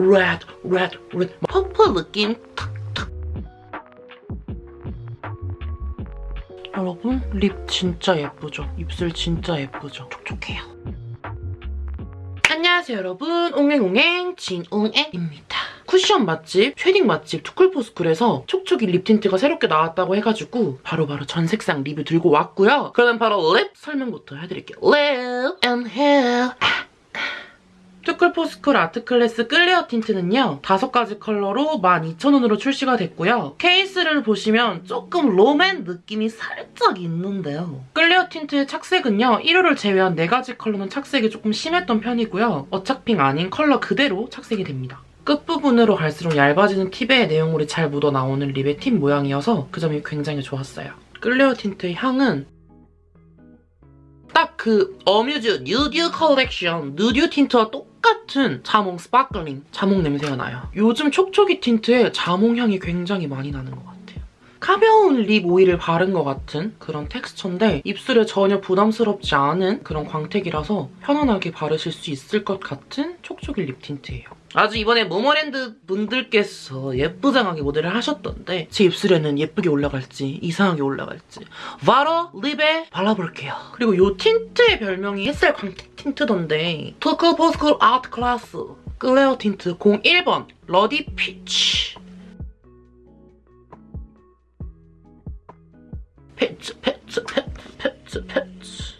red, red, red. purple 느낌 탁탁. 여러분 lip 진짜 예쁘죠? 입술 진짜 예쁘죠? 촉촉해요. 안녕하세요 여러분. 옹행옹행 진옹행입니다. 쿠션 맛집, shading 맛집 투쿨포스쿨에서 촉촉이 lip tint가 새롭게 나왔다고 해가지고 바로바로 전 색상 리뷰 들고 왔고요. 그러면 바로 lip 설명부터 해드릴게요. lip and hair 투쿨포스쿨 아트클래스 clear tint는요. 다섯 가지 컬러로 12,000원으로 출시가 됐고요. 케이스를 보시면 조금 롬앤 느낌이 살짝 있는데요. clear tint의 착색은요. 1호를 제외한 4가지 컬러는 착색이 조금 심했던 편이고요. 어 착핑 아닌 컬러 그대로 착색이 됩니다. 끝부분으로 갈수록 얇아지는 팁의 내용물이 잘 묻어나오는 lip의 팁 모양이어서 그 점이 굉장히 좋았어요. clear tint의 향은 딱 그 어뮤즈 뉴듀 컬렉션 누듀 tint와 똑같은 자몽 sparkling 자몽 냄새가 나요. 요즘 촉촉이 tint에 자몽 향이 굉장히 많이 나는 것 같아요. 가벼운 lip 오일을 바른 것 같은 그런 텍스처인데 입술에 전혀 부담스럽지 않은 그런 광택이라서 편안하게 바르실 수 있을 것 같은 촉촉이 lip tint예요. 아주 이번에 모모랜드 분들께서 예쁘장하게 모델을 하셨던데 제 입술에는 예쁘게 올라갈지 이상하게 올라갈지 바로 립에 발라볼게요. 그리고 이 틴트의 별명이 햇살 광택 틴트던데 토크 포스쿨 아트 클래스 클레어 틴트 01번 러디 피치 페츠 페츠 페츠 페츠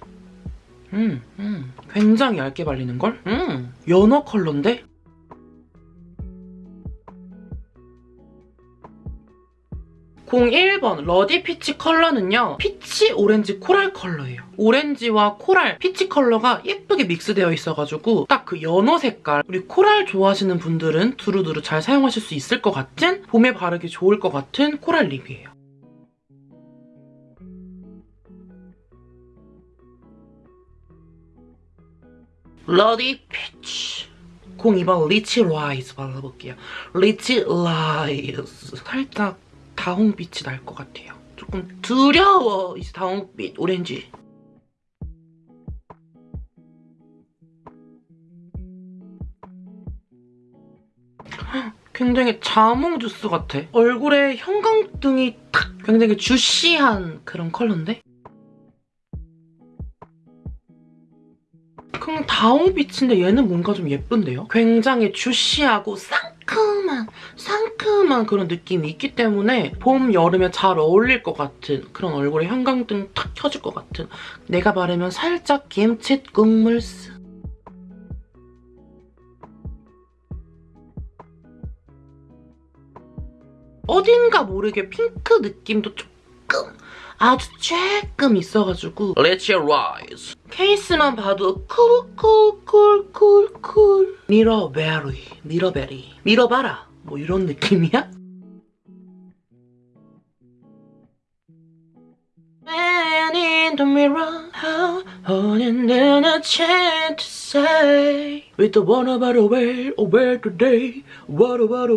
음, 음, 굉장히 얇게 발리는걸? 음, 연어 컬러인데? 01번 ruddy peach 컬러는요. peach 오렌지 coral 컬러예요. 오렌지와 coral, peach 컬러가 예쁘게 믹스되어 있어가지고 딱 그 연어 색깔 우리 coral 좋아하시는 분들은 두루두루 잘 사용하실 수 있을 것 같은 봄에 바르기 좋을 것 같은 coral lip이에요. ruddy peach 02번 리치 라이즈 발라볼게요. 리치 라이즈 살짝 다홍빛이 날 것 같아요. 조금 두려워, 이 다홍빛 오렌지. 굉장히 자몽 주스 같아. 얼굴에 형광등이 탁 굉장히 juicy한 그런 컬러인데? 그냥 다홍빛인데 얘는 뭔가 좀 예쁜데요? 굉장히 주시하고 상큼한 상큼한 그런 느낌이 있기 때문에 봄, 여름에 잘 어울릴 것 같은 그런 얼굴에 형광등 탁 켜질 것 같은 내가 바르면 살짝 김치 국물 스 어딘가 모르게 핑크 느낌도 조금 아주 조금 있어가지고 Let's rise 케이스만 봐도 쿨쿨쿨쿨쿨 미러베리 미러베리 밀어봐라 뭐 이런 느낌이야? The a a way today What about a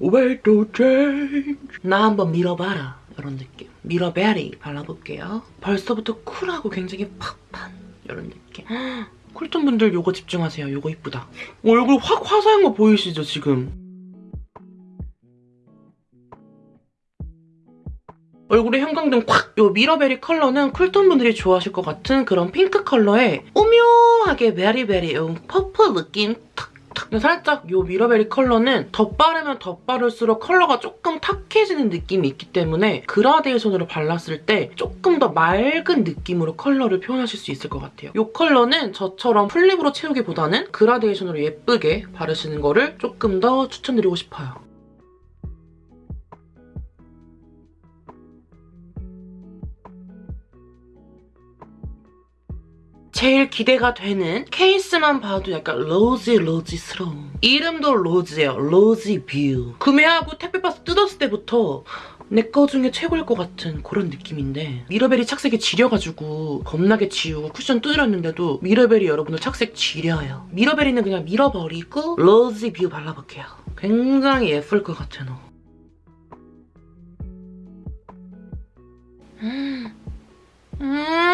way to change 나 한번 밀어봐라 이런 느낌 미러베리 발라볼게요. 벌써부터 쿨하고 굉장히 팍한 느낌. cool tone 분들 요거 집중하세요. 요거 이쁘다. 얼굴 확 화사한 거 보이시죠, 지금? 얼굴에 형광등 콱! 요 미러베리 컬러는 cool tone 분들이 좋아하실 것 같은 그런 핑크 컬러에 오묘하게 berry berry 요 purple 느낌 탁 살짝 이 미러베리 컬러는 덧바르면 덧바를수록 컬러가 조금 탁해지는 느낌이 있기 때문에 그라데이션으로 발랐을 때 조금 더 맑은 느낌으로 컬러를 표현하실 수 있을 것 같아요. 이 컬러는 저처럼 full lip으로 채우기보다는 그라데이션으로 예쁘게 바르시는 거를 조금 더 추천드리고 싶어요. 제일 기대가 되는 케이스만 봐도 약간 rosy rosy스러운 이름도 rosy예요. rosy view. 구매하고 택배 박스 뜯었을 때부터 내거 중에 최고일 것 같은 그런 느낌인데 미러베리 착색이 지려가지고 겁나게 지우고 쿠션 뚫렸는데도 미러베리 여러분들 착색 지려요. 미러베리는 그냥 밀어버리고 rosy view 발라볼게요. 굉장히 예쁠 것 같아 너. 음. 음.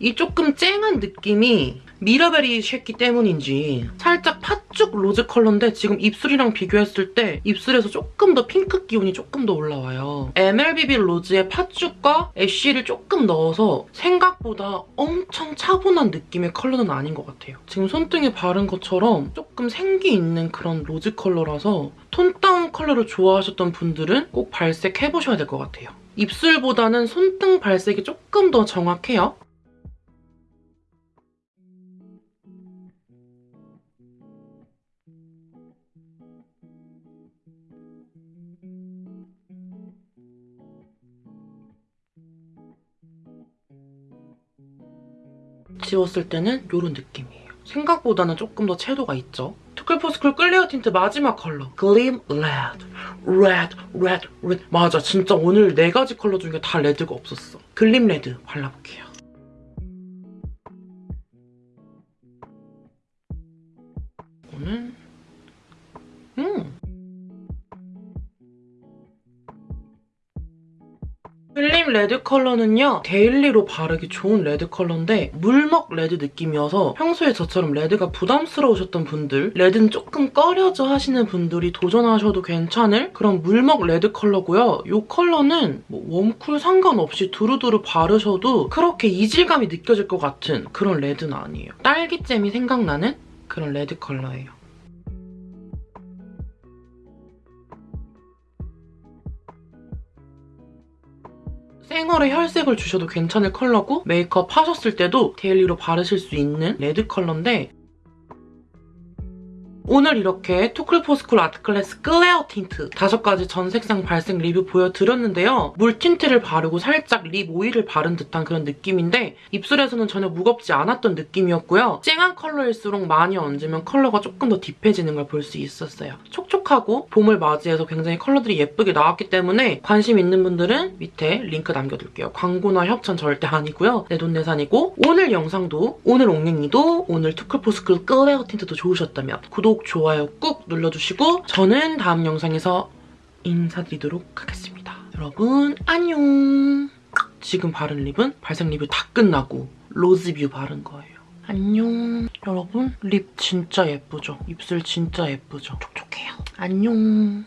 이 조금 쨍한 느낌이 미러베리 쉐키 때문인지 살짝 팥죽 rose 컬러인데 지금 입술이랑 비교했을 때 입술에서 조금 더 핑크 기운이 조금 더 올라와요. MLBB rose의 팥죽과 ash를 조금 넣어서 생각보다 엄청 차분한 느낌의 컬러는 아닌 것 같아요. 지금 손등에 바른 것처럼 조금 생기 있는 그런 rose 컬러라서 tone down 컬러를 좋아하셨던 분들은 꼭 발색해보셔야 될 것 같아요. 입술보다는 손등 발색이 조금 더 정확해요. 지웠을 때는 이런 느낌이에요. 생각보다는 조금 더 채도가 있죠. 투쿨포스쿨 clear tint 마지막 컬러 gleam red red red red 맞아 진짜 오늘 네 가지 컬러 중에 다 red가 없었어. gleam red 발라볼게요. 음 gleam red 컬러는요 daily로 바르기 좋은 red 컬러인데 물먹 red 느낌이어서 평소에 저처럼 red가 부담스러우셨던 분들 red는 조금 꺼려져 하시는 분들이 도전하셔도 괜찮을 그런 물먹 red 컬러고요. 이 컬러는 뭐 warm cool 상관없이 두루두루 바르셔도 그렇게 이질감이 느껴질 것 같은 그런 red는 아니에요. 딸기잼이 생각나는 그런 red 컬러예요 생얼에 혈색을 주셔도 괜찮을 컬러고 메이크업 하셨을 때도 daily로 바르실 수 있는 red 컬러인데 오늘 이렇게 투쿨포스쿨 아트클래스 clear tint 다섯 가지 전 색상 발색 리뷰 보여드렸는데요. 물 tint를 바르고 살짝 lip oil을 바른 듯한 그런 느낌인데 입술에서는 전혀 무겁지 않았던 느낌이었고요. 쨍한 컬러일수록 많이 얹으면 컬러가 조금 더 deep해지는 걸 볼 수 있었어요. 촉촉하고 봄을 맞이해서 굉장히 컬러들이 예쁘게 나왔기 때문에 관심 있는 분들은 밑에 링크 남겨둘게요. 광고나 협찬 절대 아니고요. 내 돈 내산이고 오늘 영상도 오늘 옹냉이도 오늘 투쿨포스쿨 clear tint도 좋으셨다면 구독, 좋아요 꾹 눌러주시고 저는 다음 영상에서 인사드리도록 하겠습니다. 여러분 안녕. 지금 바른 lip은 발색 리뷰 다 끝나고 로즈뷰 바른 거예요. 안녕. 여러분 lip 진짜 예쁘죠? 입술 진짜 예쁘죠? 촉촉해요. 안녕.